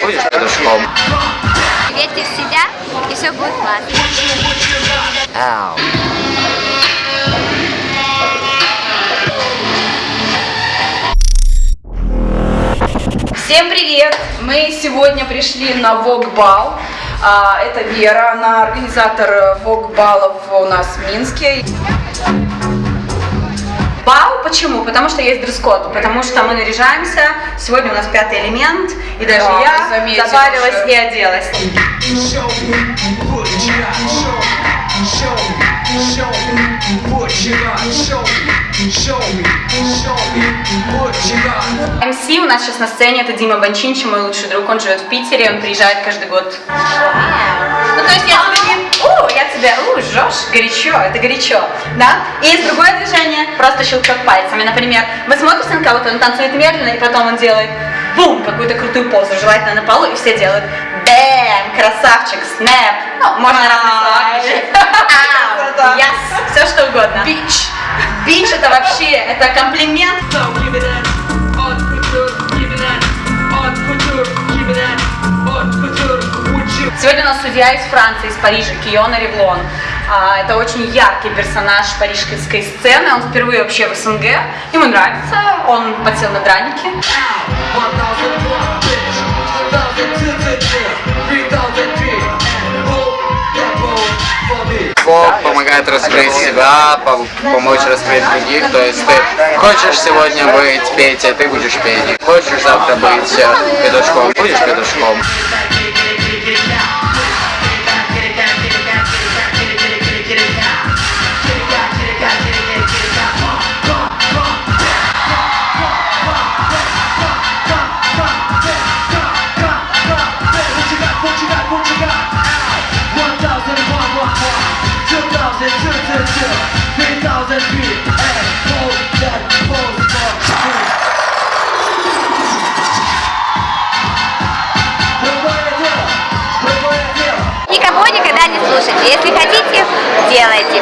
Будешь петушком. Верьте в себя, и все будет классно. Ау. Всем привет! Мы сегодня пришли на Вогбал. А, Это Вера, она организатор Вогбалов у нас в Минске. Бал почему? Потому что есть дресс-код, потому что мы наряжаемся. Сегодня у нас пятый элемент, и даже Да, я запарилась уже. и оделась. You got. Show me, show me, show me what you got. МС у нас сейчас на сцене, это Дима Банчинчи, мой лучший друг, он живет в Питере, он приезжает каждый год. Ну, то есть я тебе не... У, я тебя, у, жжешь, горячо, это горячо, да? И есть другое движение, просто щелчок пальцами, например, вы смотрите на кого-то, он танцует медленно, и потом он делает бум, какую-то крутую позу, желательно на полу, и все делают бэм, красавчик, снэп, ну, можно разные слова. Все что угодно. Бич. Бич это вообще, это комплимент. Сегодня у нас судья из Франции, из Парижа, Киона Ревлон. А, Это очень яркий персонаж парижской сцены, он впервые вообще в СНГ, ему нравится, он подсел на драники. Помогает раскрыть себя, пом- помочь раскрыть других. То есть ты хочешь сегодня быть Петей, ты будешь Петей. Хочешь завтра быть э, петушком, будешь петушком.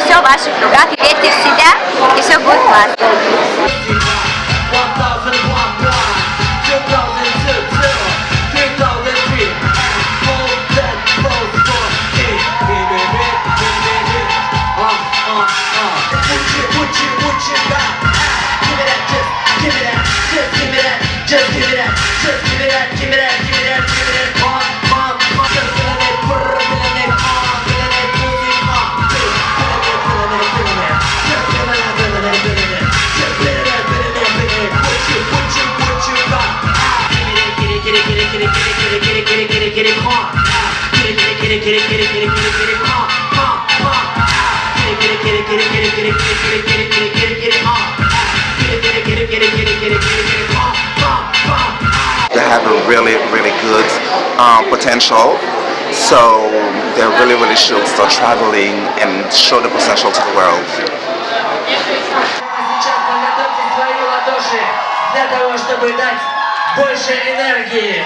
Все в ваших руках. Верьте в себя, и все будет классно. They have a really, really good um, potential. So they really, really should start traveling and show the potential to the world. Сейчас подготовьте свои ладоши для того, чтобы дать больше энергии.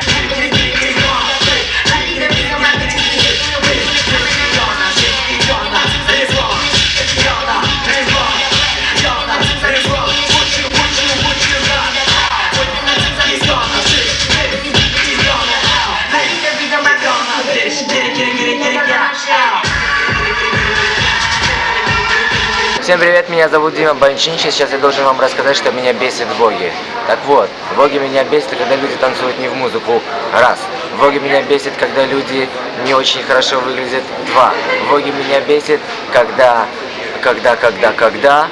Всем привет, меня зовут Дима Банчинчи. Сейчас я должен вам рассказать, что меня бесит Воге. Так вот, Воге меня бесит, когда люди танцуют не в музыку. Раз. Воге меня бесит, когда люди не очень хорошо выглядят. Два. Воге меня бесит, когда, когда, когда, когда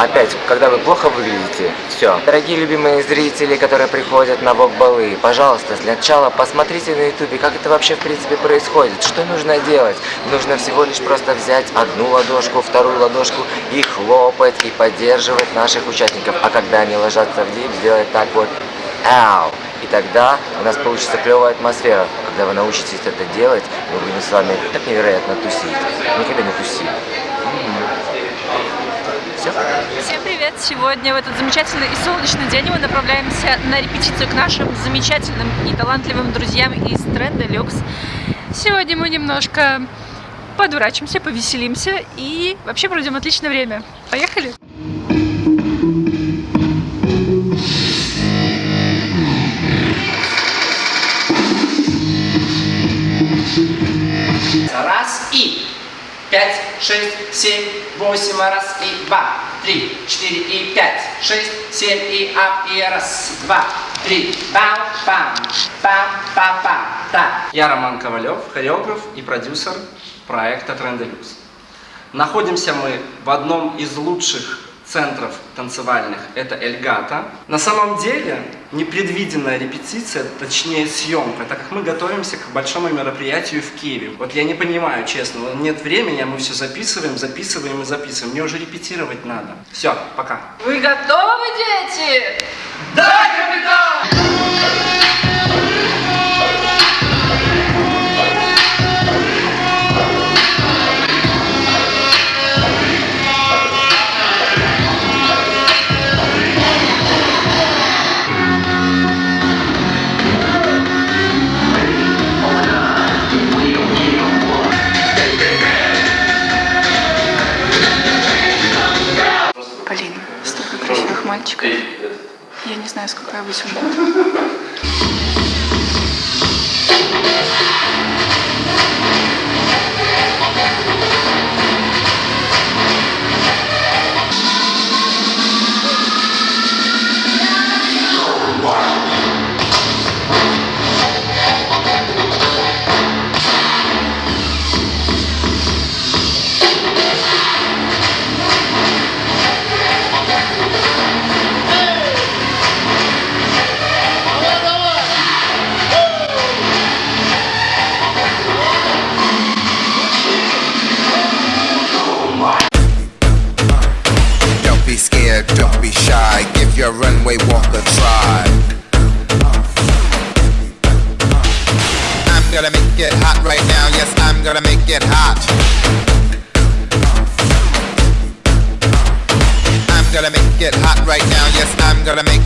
Опять, когда вы плохо выглядите, все. Дорогие любимые зрители, которые приходят на вок-балы, пожалуйста, для начала посмотрите на ютубе, как это вообще в принципе происходит, что нужно делать. Нужно всего лишь просто взять одну ладошку, вторую ладошку и хлопать, и поддерживать наших участников. А когда они ложатся в дип, сделать так вот, ау. И тогда у нас получится клевая атмосфера. Когда вы научитесь это делать, мы будем с вами так невероятно тусить. Никогда не туси. привет! Сегодня в этот замечательный и солнечный день мы направляемся на репетицию к нашим замечательным и талантливым друзьям из Тренда Люкс. Сегодня мы немножко подурачимся, повеселимся и вообще проведем отличное время. Поехали! Раз и пять, шесть, семь, восемь, раз и два, три, четыре и пять, шесть, семь и ап и раз, два, три, бам, пам, пам, пам, пам, так. Я Роман Ковалев, хореограф и продюсер проекта Тренделюкс. Находимся мы в одном из лучших центров танцевальных, это Эльгата. На самом деле, непредвиденная репетиция, точнее съемка, так как мы готовимся к большому мероприятию в Киеве. Вот я не понимаю, честно, нет времени, а мы все записываем, записываем и записываем. Мне уже репетировать надо. Все, пока. Вы готовы, дети? Полин, мальчиков. Я не знаю, сколько я высуну. It hot right now. Yes, I'm gonna make it hot. I'm gonna make it hot right now. Yes, I'm gonna make it